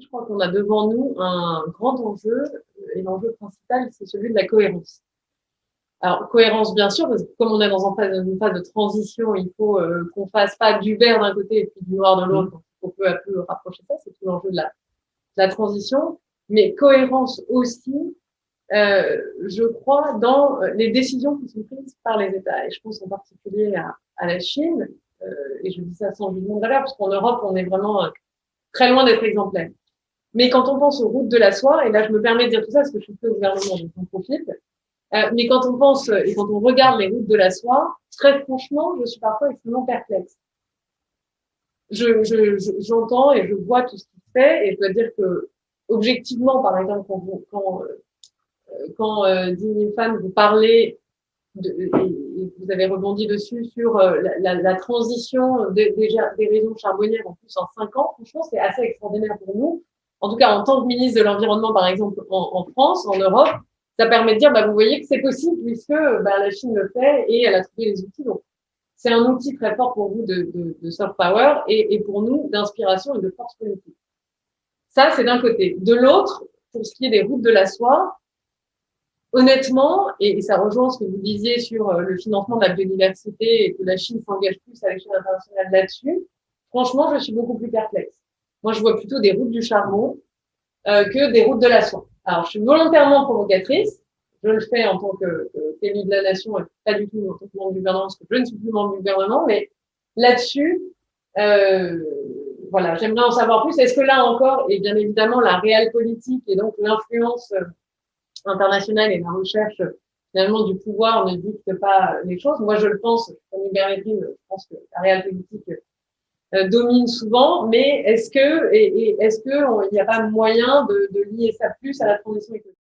Je crois qu'on a devant nous un grand enjeu, et l'enjeu principal, c'est celui de la cohérence. Alors, cohérence, bien sûr, parce que comme on est dans une phase de transition, il faut euh, qu'on fasse pas du vert d'un côté et puis du noir de l'autre, on peut à peu rapprocher ça, c'est tout l'enjeu de la, de la transition, mais cohérence aussi, euh, je crois, dans les décisions qui sont prises par les États. Et je pense en particulier à, à la Chine, euh, et je dis ça sans jugement de valeur, parce qu'en Europe, on est vraiment euh, très loin d'être exemplaire. Mais quand on pense aux routes de la soie, et là je me permets de dire tout ça parce que je suis plus au gouvernement, donc j'en profite, euh, mais quand on pense et quand on regarde les routes de la soie, très franchement, je suis parfois extrêmement perplexe. Je, je, j'entends et je vois tout ce qui se fait, et je dois dire que objectivement, par exemple, quand, vous, quand, euh, quand euh, Fan vous parlez de, et, vous avez rebondi dessus sur euh, la, la, la, transition des, des, des réseaux charbonnières en plus en cinq ans, franchement, c'est assez extraordinaire pour nous en tout cas en tant que ministre de l'Environnement, par exemple, en, France, en Europe, ça permet de dire, bah, vous voyez que c'est possible puisque bah, la Chine le fait et elle a trouvé les outils. Donc, c'est un outil très fort pour vous de, de, de soft power et, et pour nous d'inspiration et de force politique. Ça, c'est d'un côté. De l'autre, pour ce qui est des routes de la soie, honnêtement, et, ça rejoint ce que vous disiez sur euh, le financement de la biodiversité et que la Chine s'engage plus à l'échelle internationale là-dessus, franchement, je suis beaucoup plus perplexe. Moi, je vois plutôt des routes du charbon euh, que des routes de la soie. Alors, je suis volontairement provocatrice. Je le fais en tant que, de la nation et pas du tout en tant que membre du gouvernement, parce que je ne suis plus membre du gouvernement. Mais là-dessus, euh, voilà, j'aimerais en savoir plus. Est-ce que là encore, et bien évidemment, la réelle politique et donc l'influence euh, internationale et la recherche finalement du pouvoir ne dicte pas les choses. Moi, je le pense, comme Hubert je pense que la réelle politique euh, domine souvent, mais est-ce que, et, et est-ce qu'il n'y a pas moyen de, de lier ça plus à la transition écologique?